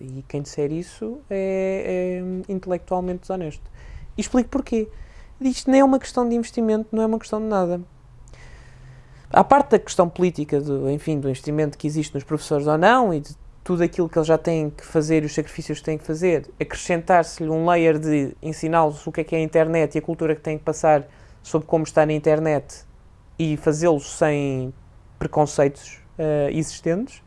E quem disser isso é, é intelectualmente desonesto. E explico porquê. Isto nem é uma questão de investimento, não é uma questão de nada. À parte da questão política, do, enfim, do investimento que existe nos professores ou não, e de tudo aquilo que eles já têm que fazer e os sacrifícios que têm que fazer, acrescentar-se-lhe um layer de ensiná-los o que é que é a internet e a cultura que têm que passar sobre como está na internet e fazê-los sem preconceitos uh, existentes,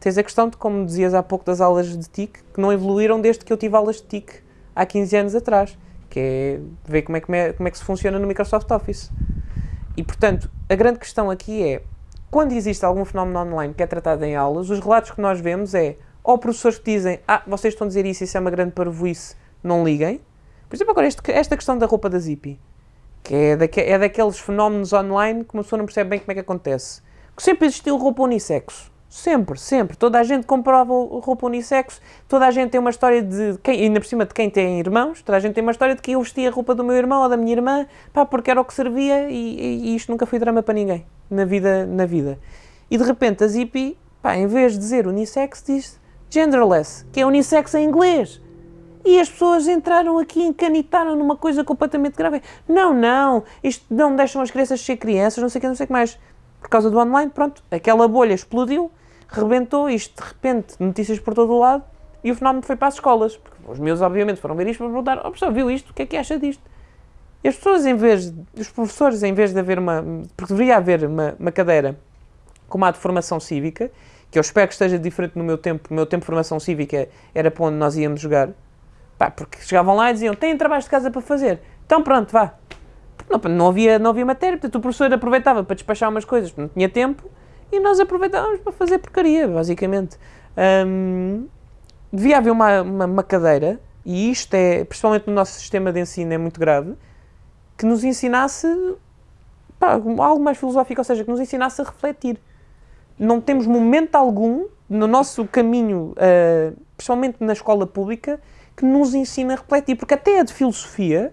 tens a questão de, como dizias há pouco, das aulas de TIC, que não evoluíram desde que eu tive aulas de TIC há 15 anos atrás, que é ver como é que, me, como é que se funciona no Microsoft Office. E, portanto, a grande questão aqui é, quando existe algum fenómeno online que é tratado em aulas, os relatos que nós vemos é ou professores que dizem ah, vocês estão a dizer isso, isso é uma grande parvoíce, não liguem. Por exemplo, agora este, esta questão da roupa da Zippy, que é, daque, é daqueles fenómenos online que uma pessoa não percebe bem como é que acontece. Que sempre existiu roupa unissexo. Sempre, sempre. Toda a gente comprova roupa unissexo, toda a gente tem uma história de quem, ainda por cima de quem tem irmãos, toda a gente tem uma história de que eu vestia a roupa do meu irmão ou da minha irmã, pá, porque era o que servia e, e isto nunca foi drama para ninguém na vida, na vida. E de repente a Zippy, pá, em vez de dizer unissex, diz genderless, que é unissex em inglês. E as pessoas entraram aqui, encanitaram numa coisa completamente grave. Não, não, isto não deixam as crianças ser crianças, não sei o que, não sei o que mais. Por causa do online, pronto, aquela bolha explodiu, rebentou, isto de repente, notícias por todo o lado, e o fenómeno foi para as escolas. Porque os meus, obviamente, foram ver isto para perguntar: oh, professor, viu isto? O que é que acha disto? E as pessoas, em vez, os professores, em vez de haver uma, porque deveria haver uma, uma cadeira como a de formação cívica, que eu espero que esteja diferente no meu tempo, o meu tempo de formação cívica era para onde nós íamos jogar, pá, porque chegavam lá e diziam, têm trabalho de casa para fazer, então pronto, vá. Não, não, havia, não havia matéria, portanto o professor aproveitava para despachar umas coisas, não tinha tempo, e nós aproveitávamos para fazer porcaria, basicamente. Hum, devia haver uma, uma, uma cadeira, e isto é, principalmente no nosso sistema de ensino, é muito grave, que nos ensinasse pá, algo mais filosófico, ou seja, que nos ensinasse a refletir. Não temos momento algum no nosso caminho, uh, principalmente na escola pública, que nos ensina a refletir, porque até a de filosofia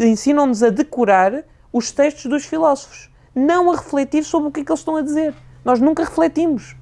ensinam-nos a decorar os textos dos filósofos, não a refletir sobre o que é que eles estão a dizer. Nós nunca refletimos.